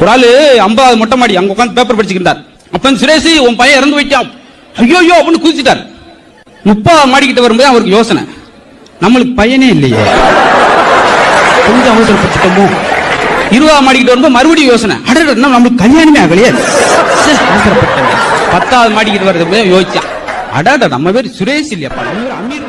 ஒரு ஆளு ஐம்பதாவது மொட்டை மாடி அங்க உட்காந்து பேப்பர் படிச்சுக்கிட்டார் அப்ப சுரேஷ் உன் பையன் இறந்து போயிட்டான். ஐயோ ஐயோ அப்படின்னு குதிச்சிட்டார். முப்பதாவது மாடிக்கிட்ட வரும்போது அவருக்கு யோசனை. நம்மளுக்கு பையனே இல்லையே. கொஞ்சம் அவசரப்பட்டுட்டோமோ? இருபதாம் மாடிக்கிட்ட வரும்போது மறுபடியும் யோசனை. அடடா நம்மளுக்கு கல்யாணமே ஆகலையே. அவசரப்பட்டேன் பத்தாவது மாடிக்கிட்டு வருது யோசிச்சான். அடாடா நம்ம பேர் சுரேஷ் இல்லையாப்பா? நம்ம பேர் அமீர்